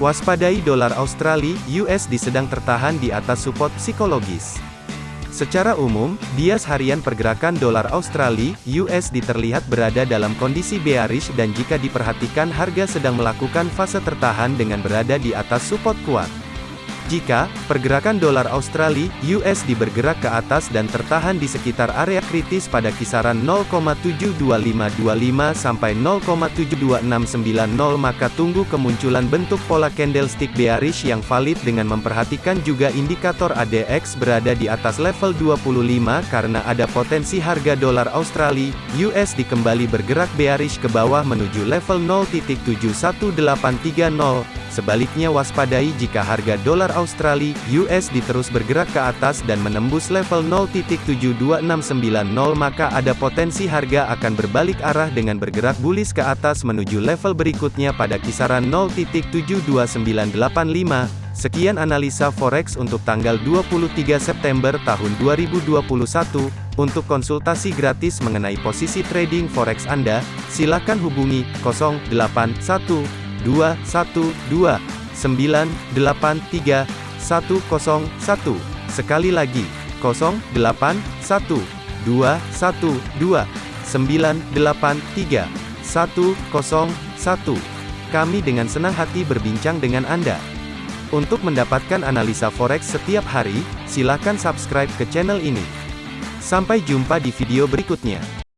Waspadai dolar Australia (USD) sedang tertahan di atas support psikologis. Secara umum, bias harian pergerakan dolar Australia (USD) terlihat berada dalam kondisi bearish dan jika diperhatikan harga sedang melakukan fase tertahan dengan berada di atas support kuat. Jika pergerakan dolar Australia (USD) bergerak ke atas dan tertahan di sekitar area kritis pada kisaran 0,72525 sampai 0,72690 maka tunggu kemunculan bentuk pola candlestick bearish yang valid dengan memperhatikan juga indikator ADX berada di atas level 25 karena ada potensi harga dolar Australia (USD) kembali bergerak bearish ke bawah menuju level 0.71830 Sebaliknya waspadai jika harga dolar Australia (USD) terus bergerak ke atas dan menembus level 0.72690 maka ada potensi harga akan berbalik arah dengan bergerak bullish ke atas menuju level berikutnya pada kisaran 0.72985. Sekian analisa forex untuk tanggal 23 September tahun 2021. Untuk konsultasi gratis mengenai posisi trading forex Anda, silakan hubungi 081 212 983 101. Sekali lagi, 081 212 983 101. Kami dengan senang hati berbincang dengan Anda. Untuk mendapatkan analisa forex setiap hari, silakan subscribe ke channel ini. Sampai jumpa di video berikutnya.